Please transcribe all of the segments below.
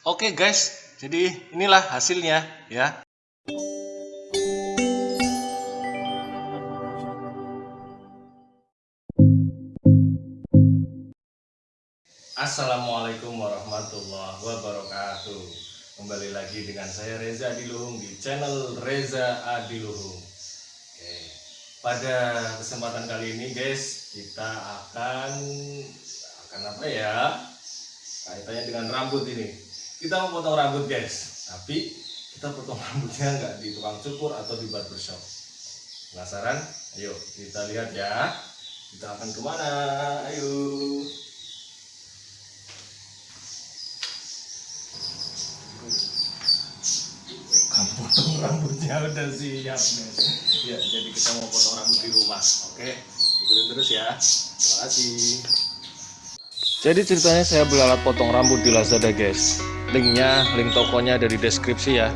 Oke guys, jadi inilah hasilnya ya. Assalamualaikum warahmatullahi wabarakatuh. Kembali lagi dengan saya Reza Adiluhung di channel Reza Adiluhung. Oke. Pada kesempatan kali ini guys Kita akan Akan apa ya? Kaitannya dengan rambut ini Kita mau potong rambut guys. Tapi kita potong rambutnya nggak di tukang cukur atau di barbershop. Penasaran? Ayo kita lihat ya. Kita akan ke mana? Ayo. Potong rambutnya udah siap guys. Ya jadi kita mau potong rambut di rumah oke? Ikutin terus ya. Terima kasih. Jadi ceritanya saya beli alat potong rambut di Lazada guys linknya link tokonya ada di deskripsi ya.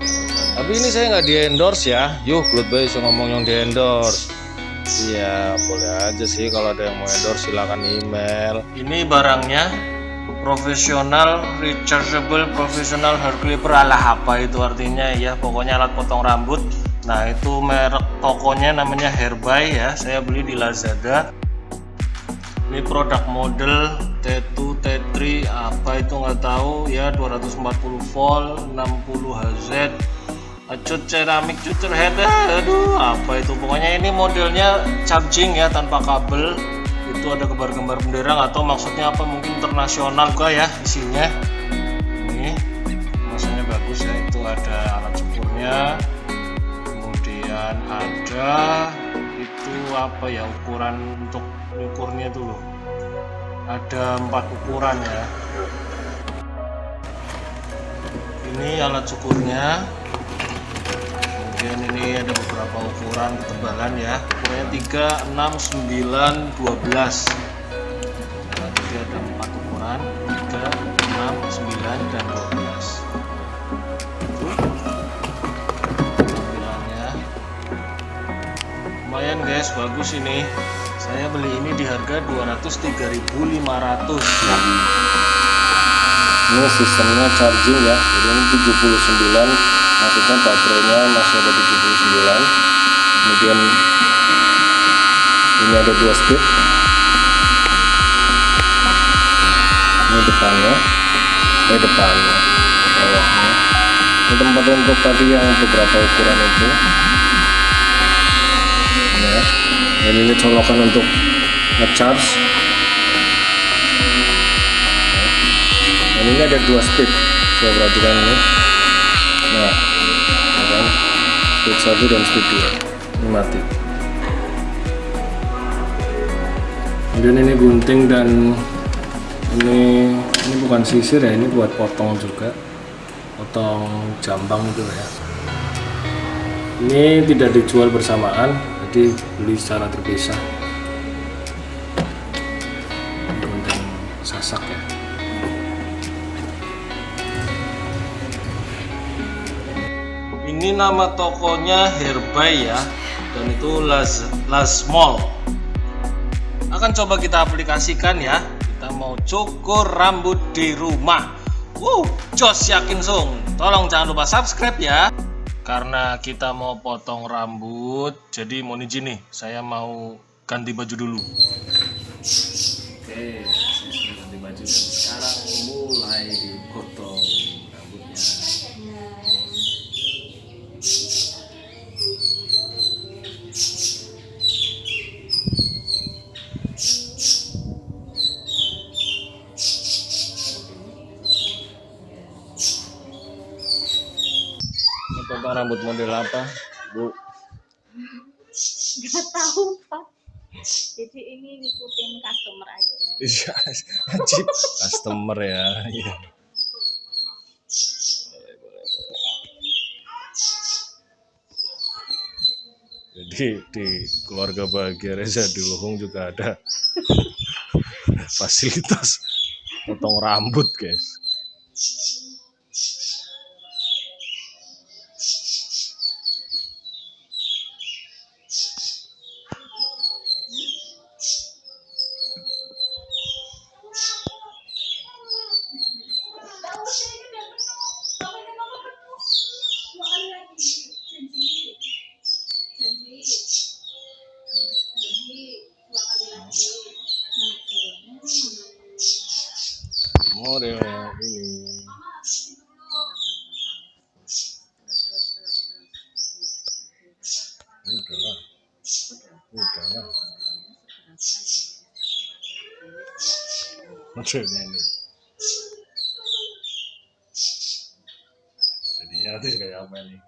Tapi ini saya nggak di endorse ya. Yuk good boy saya ngomong yang di endorse Iya boleh aja sih kalau ada yang mau endorse silahkan email. Ini barangnya profesional rechargeable professional hair clipper. Ala apa itu artinya? Ya pokoknya alat potong rambut. Nah itu merek tokonya namanya Herby ya. Saya beli di Lazada ini produk model T2 T3 apa itu nggak tahu. Ya 240 volt 60 Hz. Cut ceramik cucur head aduh apa itu. Pokoknya ini modelnya charging ya tanpa kabel. Itu ada gambar-gambar bendera atau maksudnya apa. Mungkin internasional juga ya isinya. Ini masanya bagus ya. Itu ada alat cukurnya. Kemudian ada apa ya ukuran untuk ukurnya itu loh. Ada empat ukuran ya. Ini alat cukurnya kemudian ini ada beberapa ukuran ketebalan ya. Ukurannya 3, 6, 9, 12 nah, jadi ada empat ukuran. 3, 6, 9, dan 12 guys bagus ini. Saya beli ini di harga 203.500 ya ini sistemnya charging ya jadi ini 79 maksudnya baterainya masih ada 79 kemudian ini ada dua speed. Ini depannya ini depannya bawahnya. Ini tempat untuk tadi yang beberapa ukuran itu dan ini colokan untuk ngecharge. Dan ini ada dua speed. Saya perhatikan ini. Nah kan? Speed 1 dan speed 2 ini mati. Kemudian ini gunting dan ini ini bukan sisir ya ini buat potong juga. Potong jambang itu ya. Ini tidak dijual bersamaan jadi beli secara terpisah. Gunting sasak ya. Ini nama tokonya Herby ya dan itu Las Las Mall. Akan coba kita aplikasikan ya. Kita mau cukur rambut di rumah. Wow, jos yakin sung. Tolong jangan lupa subscribe ya karena kita mau potong rambut jadi mau izin nih saya mau ganti baju dulu. Oke ganti baju dan sekarang mulai dipotong rambutnya rambut model apa, Bu? nggak tahu pak jadi ini ngikutin customer aja Iya, wajib customer ya. Iya. Jadi di keluarga bahagia Reza di Luhung juga ada fasilitas potong rambut, guys. Model ini ini kayak apa nih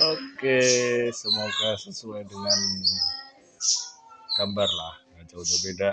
oke semoga sesuai dengan gambar lah. Nggak jauh-jauh beda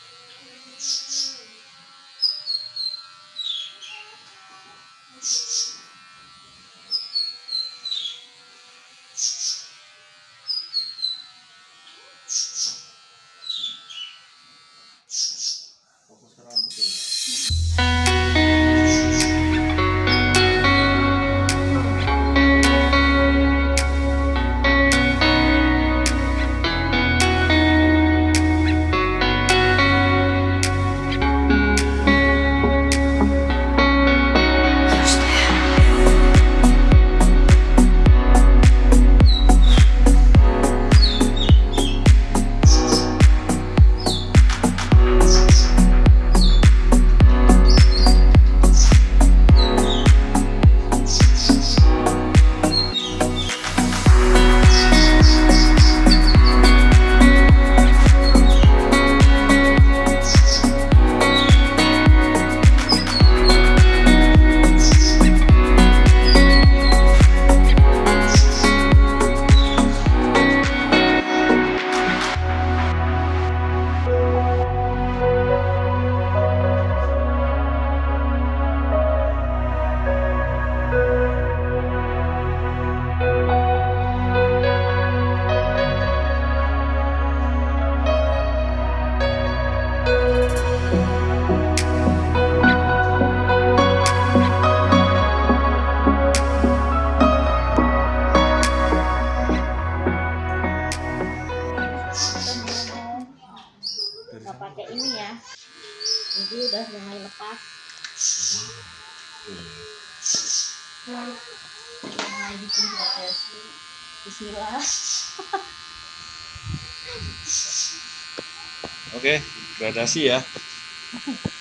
Nggak pakai ini ya. Jadi udah mulai lepas. Mulai bikin gradasi. Bismillah. Oke, gradasi ya.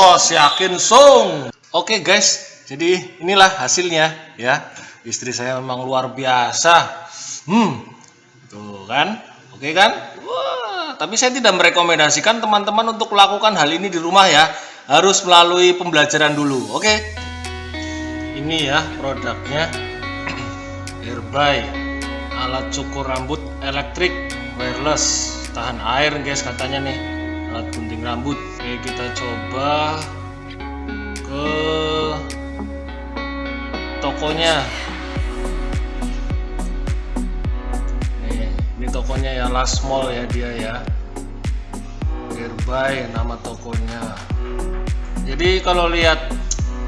Jos yakin sung. Oke guys, jadi inilah hasilnya ya. Istri saya memang luar biasa. Hmm, tuh kan, oke kan? Wah, tapi saya tidak merekomendasikan teman-teman untuk melakukan hal ini di rumah ya. Harus melalui pembelajaran dulu, oke? Ini ya produknya. Herbai alat cukur rambut elektrik wireless tahan air guys katanya nih alat gunting rambut oke kita coba tokonya. Ini tokonya ya last mall ya dia ya. Herbai nama tokonya. Jadi kalau lihat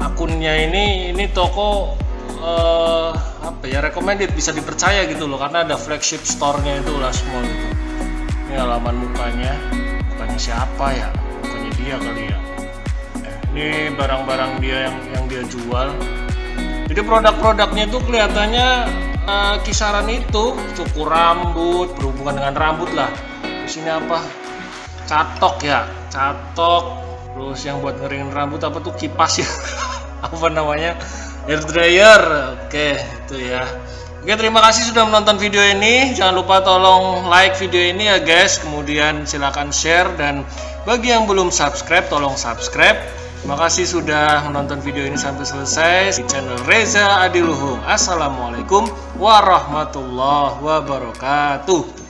akunnya ini ini toko eh, apa ya recommended bisa dipercaya gitu loh karena ada flagship store-nya itu last mall itu. Ini halaman mukanya. Mukanya siapa ya? Mukanya dia kali ya. Eh, ini barang-barang dia yang yang dia jual jadi produk-produknya itu kelihatannya eh, kisaran itu cukur rambut berhubungan dengan rambut lah. Di sini apa? Catok ya catok. Terus yang buat ngeringin rambut apa tuh? Kipas ya. Apa namanya? Hair dryer. Oke itu ya. Oke terima kasih sudah menonton video ini. Jangan lupa tolong like video ini ya guys. Kemudian silahkan share. Dan bagi yang belum subscribe tolong subscribe terima kasih sudah menonton video ini sampai selesai. Di channel Reza Adiluhung Assalamualaikum warahmatullahi wabarakatuh